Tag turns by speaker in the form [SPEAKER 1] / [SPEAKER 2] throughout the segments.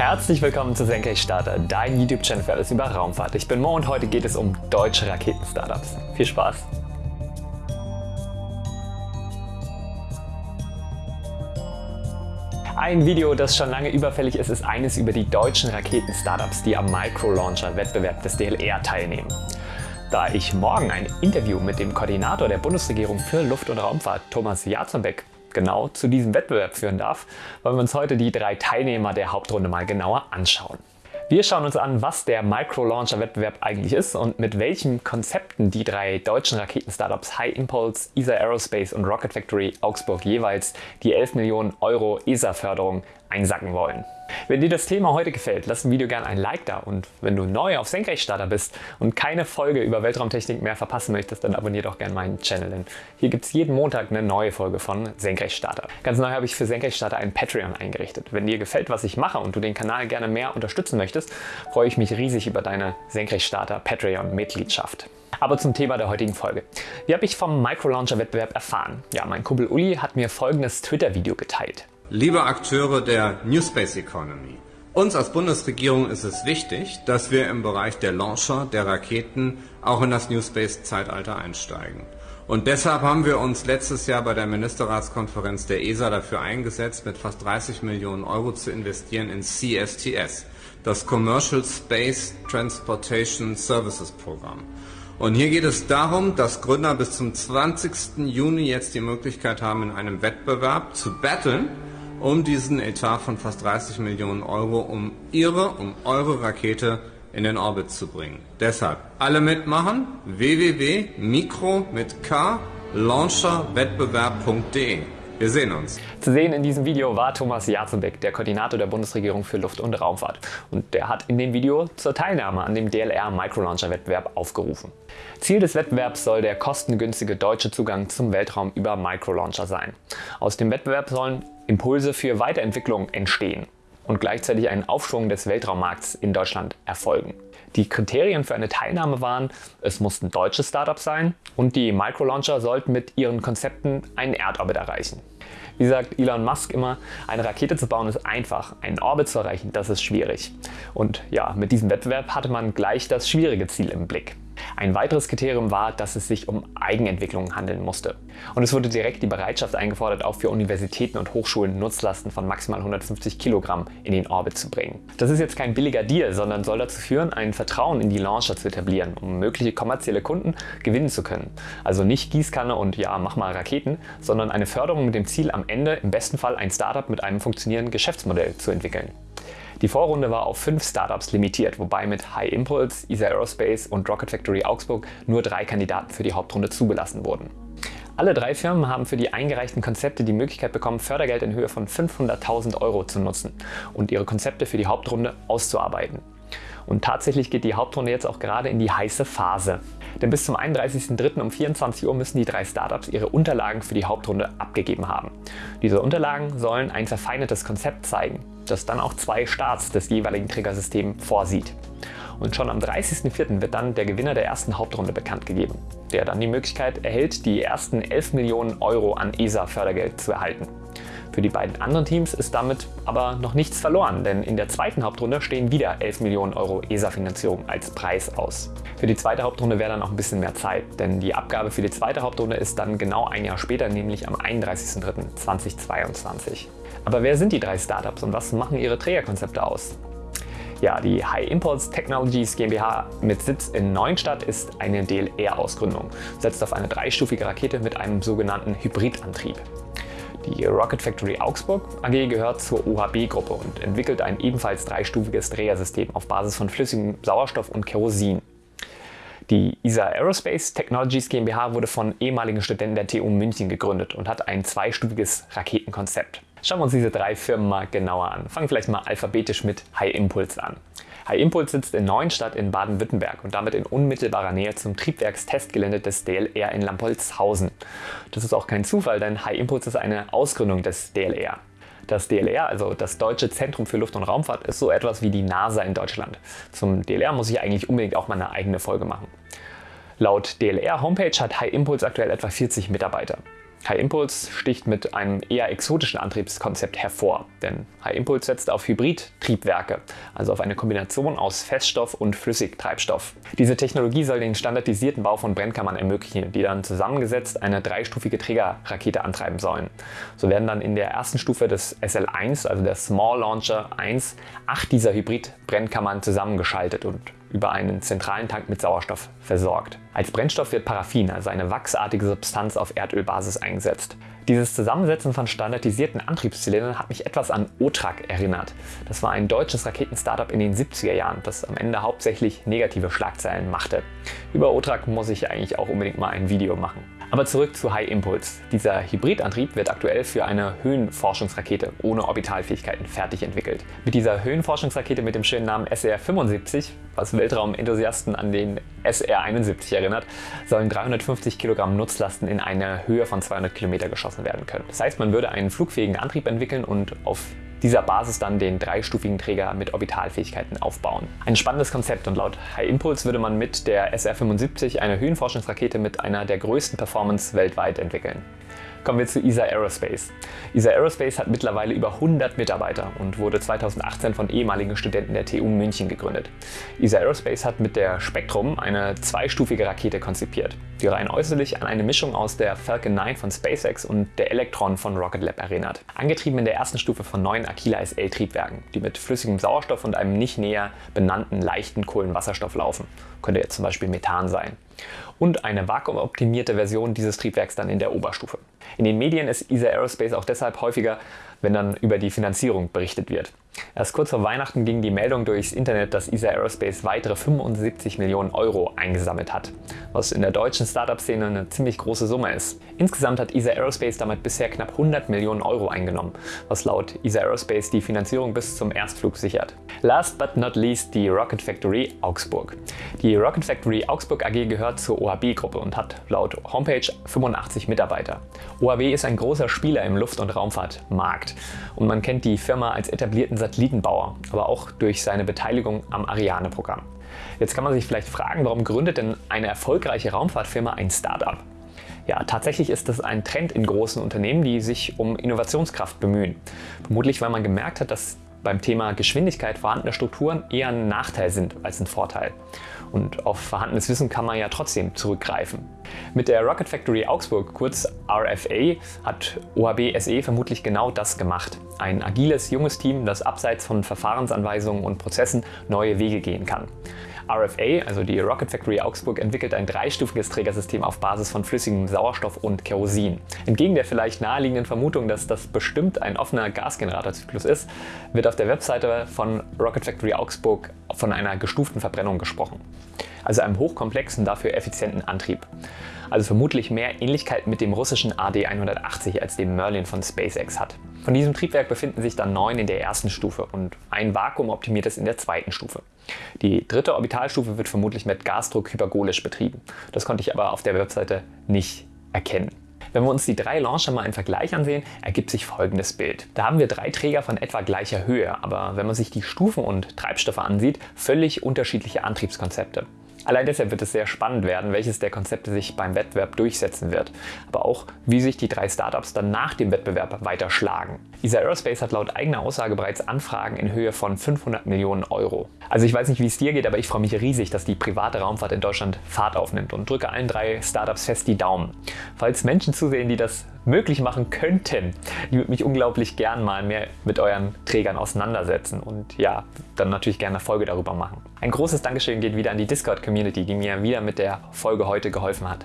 [SPEAKER 1] Herzlich willkommen zu Senkrechtstarter, dein YouTube-Channel für alles über Raumfahrt. Ich bin Mo und heute geht es um deutsche Raketen-Startups. Viel Spaß! Ein Video, das schon lange überfällig ist, ist eines über die deutschen Raketen-Startups, die am Micro-Launcher-Wettbewerb des DLR teilnehmen. Da ich morgen ein Interview mit dem Koordinator der Bundesregierung für Luft- und Raumfahrt, Thomas Jarzombeck, genau zu diesem Wettbewerb führen darf, wollen wir uns heute die drei Teilnehmer der Hauptrunde mal genauer anschauen. Wir schauen uns an, was der Micro-Launcher-Wettbewerb eigentlich ist und mit welchen Konzepten die drei deutschen Raketen-Startups High Impulse, ESA Aerospace und Rocket Factory Augsburg jeweils die 11 Millionen Euro ESA-Förderung einsacken wollen. Wenn dir das Thema heute gefällt, lass dem Video gerne ein Like da und wenn du neu auf Senkrechtstarter bist und keine Folge über Weltraumtechnik mehr verpassen möchtest, dann abonniere doch gerne meinen Channel, denn hier gibt es jeden Montag eine neue Folge von Senkrechtstarter. Ganz neu habe ich für Senkrechtstarter ein Patreon eingerichtet. Wenn dir gefällt, was ich mache und du den Kanal gerne mehr unterstützen möchtest, freue ich mich riesig über deine Senkrechtstarter Patreon-Mitgliedschaft. Aber zum Thema der heutigen Folge. Wie habe ich vom Micro-Launcher-Wettbewerb erfahren? Ja, mein Kumpel Uli hat mir folgendes Twitter-Video geteilt.
[SPEAKER 2] Liebe Akteure der New Space Economy, uns als Bundesregierung ist es wichtig, dass wir im Bereich der Launcher, der Raketen, auch in das New Space Zeitalter einsteigen. Und deshalb haben wir uns letztes Jahr bei der Ministerratskonferenz der ESA dafür eingesetzt, mit fast 30 Millionen Euro zu investieren in CSTS, das Commercial Space Transportation Services Programm. Und hier geht es darum, dass Gründer bis zum 20. Juni jetzt die Möglichkeit haben, in einem Wettbewerb zu battlen, um diesen Etat von fast 30 Millionen Euro, um ihre, um eure Rakete in den Orbit zu bringen. Deshalb alle mitmachen, www.mikro mit K launcherwettbewerb.de. Wir sehen uns.
[SPEAKER 1] Zu sehen in diesem Video war Thomas Jarzembeck, der Koordinator der Bundesregierung für Luft- und Raumfahrt. Und der hat in dem Video zur Teilnahme an dem DLR Microlauncher Wettbewerb aufgerufen. Ziel des Wettbewerbs soll der kostengünstige deutsche Zugang zum Weltraum über Microlauncher sein. Aus dem Wettbewerb sollen Impulse für Weiterentwicklung entstehen und gleichzeitig ein Aufschwung des Weltraummarkts in Deutschland erfolgen. Die Kriterien für eine Teilnahme waren, es mussten deutsche Startups sein und die Microlauncher sollten mit ihren Konzepten einen Erdorbit erreichen. Wie sagt Elon Musk immer, eine Rakete zu bauen ist einfach, einen Orbit zu erreichen, das ist schwierig. Und ja, mit diesem Wettbewerb hatte man gleich das schwierige Ziel im Blick. Ein weiteres Kriterium war, dass es sich um Eigenentwicklung handeln musste. Und es wurde direkt die Bereitschaft eingefordert, auch für Universitäten und Hochschulen Nutzlasten von maximal 150 Kilogramm in den Orbit zu bringen. Das ist jetzt kein billiger Deal, sondern soll dazu führen, ein Vertrauen in die Launcher zu etablieren, um mögliche kommerzielle Kunden gewinnen zu können. Also nicht Gießkanne und ja, mach mal Raketen, sondern eine Förderung mit dem Ziel, am Ende im besten Fall ein Startup mit einem funktionierenden Geschäftsmodell zu entwickeln. Die Vorrunde war auf fünf Startups limitiert, wobei mit High Impulse, ESA Aerospace und Rocket Factory Augsburg nur drei Kandidaten für die Hauptrunde zugelassen wurden. Alle drei Firmen haben für die eingereichten Konzepte die Möglichkeit bekommen, Fördergeld in Höhe von 500.000 Euro zu nutzen und ihre Konzepte für die Hauptrunde auszuarbeiten. Und tatsächlich geht die Hauptrunde jetzt auch gerade in die heiße Phase. Denn bis zum 31.03. um 24 Uhr müssen die drei Startups ihre Unterlagen für die Hauptrunde abgegeben haben. Diese Unterlagen sollen ein verfeinertes Konzept zeigen, das dann auch zwei Starts des jeweiligen Triggersystems vorsieht. Und schon am 30.04. wird dann der Gewinner der ersten Hauptrunde bekannt gegeben, der dann die Möglichkeit erhält, die ersten 11 Millionen Euro an ESA-Fördergeld zu erhalten. Für die beiden anderen Teams ist damit aber noch nichts verloren, denn in der zweiten Hauptrunde stehen wieder 11 Millionen Euro ESA-Finanzierung als Preis aus. Für die zweite Hauptrunde wäre dann auch ein bisschen mehr Zeit, denn die Abgabe für die zweite Hauptrunde ist dann genau ein Jahr später, nämlich am 31.03.2022. Aber wer sind die drei Startups und was machen ihre Trägerkonzepte aus? Ja, die High Impulse Technologies GmbH mit Sitz in Neuenstadt ist eine DLR-Ausgründung, setzt auf eine dreistufige Rakete mit einem sogenannten Hybridantrieb. Die Rocket Factory Augsburg AG gehört zur OHB-Gruppe und entwickelt ein ebenfalls dreistufiges Drehersystem auf Basis von flüssigem Sauerstoff und Kerosin. Die ESA Aerospace Technologies GmbH wurde von ehemaligen Studenten der TU München gegründet und hat ein zweistufiges Raketenkonzept. Schauen wir uns diese drei Firmen mal genauer an. Fangen vielleicht mal alphabetisch mit High Impulse an. High Impulse sitzt in Neuenstadt in Baden-Württemberg und damit in unmittelbarer Nähe zum Triebwerkstestgelände des DLR in Lampolzhausen. Das ist auch kein Zufall, denn High Impulse ist eine Ausgründung des DLR. Das DLR, also das Deutsche Zentrum für Luft- und Raumfahrt, ist so etwas wie die NASA in Deutschland. Zum DLR muss ich eigentlich unbedingt auch mal eine eigene Folge machen. Laut DLR Homepage hat High Impulse aktuell etwa 40 Mitarbeiter. High Impulse sticht mit einem eher exotischen Antriebskonzept hervor, denn High Impulse setzt auf Hybrid-Triebwerke, also auf eine Kombination aus Feststoff und Flüssigtreibstoff. Diese Technologie soll den standardisierten Bau von Brennkammern ermöglichen, die dann zusammengesetzt eine dreistufige Trägerrakete antreiben sollen. So werden dann in der ersten Stufe des SL1, also der Small Launcher 1, acht dieser Hybrid-Brennkammern zusammengeschaltet und über einen zentralen Tank mit Sauerstoff versorgt. Als Brennstoff wird Paraffin, also eine wachsartige Substanz auf Erdölbasis, eingesetzt. Dieses Zusammensetzen von standardisierten Antriebszylindern hat mich etwas an OTRAG erinnert. Das war ein deutsches Raketen-Startup in den 70er Jahren, das am Ende hauptsächlich negative Schlagzeilen machte. Über OTRAG muss ich eigentlich auch unbedingt mal ein Video machen. Aber zurück zu High Impulse. Dieser Hybridantrieb wird aktuell für eine Höhenforschungsrakete ohne Orbitalfähigkeiten fertig entwickelt. Mit dieser Höhenforschungsrakete mit dem schönen Namen SR-75, was Weltraumenthusiasten an den SR-71 erinnert, sollen 350 Kilogramm Nutzlasten in einer Höhe von 200 Kilometer geschossen werden können. Das heißt, man würde einen flugfähigen Antrieb entwickeln und auf dieser Basis dann den dreistufigen Träger mit Orbitalfähigkeiten aufbauen. Ein spannendes Konzept und laut High Impulse würde man mit der SR-75 eine Höhenforschungsrakete mit einer der größten Performance weltweit entwickeln. Kommen wir zu ESA Aerospace. ESA Aerospace hat mittlerweile über 100 Mitarbeiter und wurde 2018 von ehemaligen Studenten der TU München gegründet. ESA Aerospace hat mit der Spectrum eine zweistufige Rakete konzipiert, die rein äußerlich an eine Mischung aus der Falcon 9 von SpaceX und der Electron von Rocket Lab erinnert. Angetrieben in der ersten Stufe von neun Aquila SL-Triebwerken, die mit flüssigem Sauerstoff und einem nicht näher benannten leichten Kohlenwasserstoff laufen. Könnte jetzt zum Beispiel Methan sein und eine vakuumoptimierte Version dieses Triebwerks dann in der Oberstufe. In den Medien ist ESA Aerospace auch deshalb häufiger, wenn dann über die Finanzierung berichtet wird. Erst kurz vor Weihnachten ging die Meldung durchs Internet, dass ESA Aerospace weitere 75 Millionen Euro eingesammelt hat, was in der deutschen Startup-Szene eine ziemlich große Summe ist. Insgesamt hat ESA Aerospace damit bisher knapp 100 Millionen Euro eingenommen, was laut ESA Aerospace die Finanzierung bis zum Erstflug sichert. Last but not least die Rocket Factory Augsburg. Die Rocket Factory Augsburg AG gehört zur OHB-Gruppe und hat laut Homepage 85 Mitarbeiter. OHB ist ein großer Spieler im Luft- und Raumfahrtmarkt und man kennt die Firma als etablierten Satellitenbauer, aber auch durch seine Beteiligung am Ariane-Programm. Jetzt kann man sich vielleicht fragen, warum gründet denn eine erfolgreiche Raumfahrtfirma ein Startup? Ja, tatsächlich ist das ein Trend in großen Unternehmen, die sich um Innovationskraft bemühen. Vermutlich, weil man gemerkt hat, dass beim Thema Geschwindigkeit vorhandene Strukturen eher ein Nachteil sind als ein Vorteil. Und auf vorhandenes Wissen kann man ja trotzdem zurückgreifen. Mit der Rocket Factory Augsburg, kurz RFA, hat OHB SE vermutlich genau das gemacht. Ein agiles, junges Team, das abseits von Verfahrensanweisungen und Prozessen neue Wege gehen kann. RFA, also die Rocket Factory Augsburg, entwickelt ein dreistufiges Trägersystem auf Basis von flüssigem Sauerstoff und Kerosin. Entgegen der vielleicht naheliegenden Vermutung, dass das bestimmt ein offener Gasgeneratorzyklus ist, wird auf der Webseite von Rocket Factory Augsburg von einer gestuften Verbrennung gesprochen. Also einem hochkomplexen, dafür effizienten Antrieb. Also vermutlich mehr Ähnlichkeit mit dem russischen AD-180 als dem Merlin von SpaceX hat. Von diesem Triebwerk befinden sich dann neun in der ersten Stufe und ein vakuumoptimiertes in der zweiten Stufe. Die dritte Orbitalstufe wird vermutlich mit Gasdruck hypergolisch betrieben. Das konnte ich aber auf der Webseite nicht erkennen. Wenn wir uns die drei Launcher mal im Vergleich ansehen, ergibt sich folgendes Bild. Da haben wir drei Träger von etwa gleicher Höhe, aber wenn man sich die Stufen und Treibstoffe ansieht, völlig unterschiedliche Antriebskonzepte. Allein deshalb wird es sehr spannend werden, welches der Konzepte sich beim Wettbewerb durchsetzen wird, aber auch wie sich die drei Startups dann nach dem Wettbewerb weiter schlagen. ESA Aerospace hat laut eigener Aussage bereits Anfragen in Höhe von 500 Millionen Euro. Also ich weiß nicht, wie es dir geht, aber ich freue mich riesig, dass die private Raumfahrt in Deutschland Fahrt aufnimmt und drücke allen drei Startups fest die Daumen. Falls Menschen zusehen, die das möglich machen könnten. Ich würde mich unglaublich gern mal mehr mit euren Trägern auseinandersetzen und ja, dann natürlich gerne eine Folge darüber machen. Ein großes Dankeschön geht wieder an die Discord-Community, die mir wieder mit der Folge heute geholfen hat.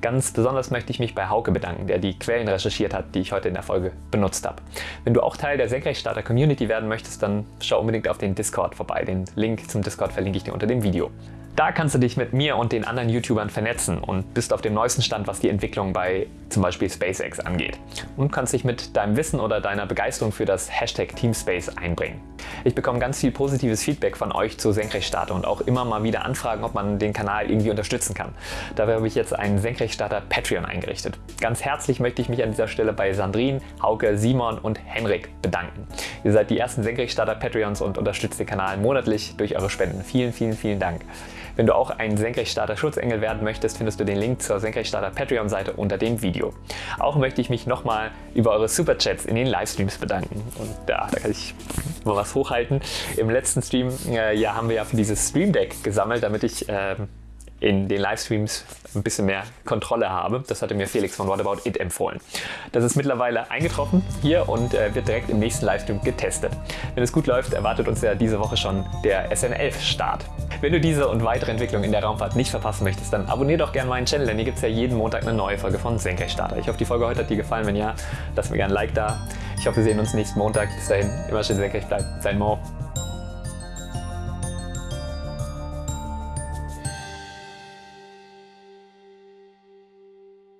[SPEAKER 1] Ganz besonders möchte ich mich bei Hauke bedanken, der die Quellen recherchiert hat, die ich heute in der Folge benutzt habe. Wenn du auch Teil der Senkrechtstarter-Community werden möchtest, dann schau unbedingt auf den Discord vorbei. Den Link zum Discord verlinke ich dir unter dem Video. Da kannst du dich mit mir und den anderen YouTubern vernetzen und bist auf dem neuesten Stand, was die Entwicklung bei zum Beispiel SpaceX angeht. Und kannst dich mit deinem Wissen oder deiner Begeisterung für das Hashtag Teamspace einbringen. Ich bekomme ganz viel positives Feedback von euch zu Senkrechtstarter und auch immer mal wieder Anfragen, ob man den Kanal irgendwie unterstützen kann. Dafür habe ich jetzt einen Senkrechtstarter Patreon eingerichtet. Ganz herzlich möchte ich mich an dieser Stelle bei Sandrine, Hauke, Simon und Henrik bedanken. Ihr seid die ersten Senkrechtstarter Patreons und unterstützt den Kanal monatlich durch eure Spenden. Vielen, vielen, vielen Dank. Wenn du auch ein Senkrechtstarter Schutzengel werden möchtest, findest du den Link zur Senkrechtstarter Patreon-Seite unter dem Video. Auch möchte ich mich nochmal über eure Superchats in den Livestreams bedanken. Und ja, da kann ich mal was hochhalten. Im letzten Stream äh, ja, haben wir ja für dieses Stream Deck gesammelt, damit ich äh, in den Livestreams ein bisschen mehr Kontrolle habe. Das hatte mir Felix von What About It empfohlen. Das ist mittlerweile eingetroffen hier und äh, wird direkt im nächsten Livestream getestet. Wenn es gut läuft, erwartet uns ja diese Woche schon der SN11-Start. Wenn du diese und weitere Entwicklungen in der Raumfahrt nicht verpassen möchtest, dann abonniere doch gerne meinen Channel, denn hier gibt es ja jeden Montag eine neue Folge von Senkrechtstarter. Ich hoffe, die Folge heute hat dir gefallen. Wenn ja, lass mir gerne ein Like da. Ich hoffe, wir sehen uns nächsten Montag. Bis dahin, immer schön senkrecht bleiben. Sein Mo.